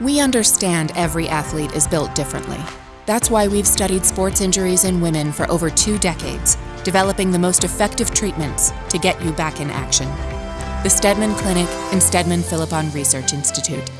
We understand every athlete is built differently. That's why we've studied sports injuries in women for over two decades, developing the most effective treatments to get you back in action. The Steadman Clinic and Steadman Philippon Research Institute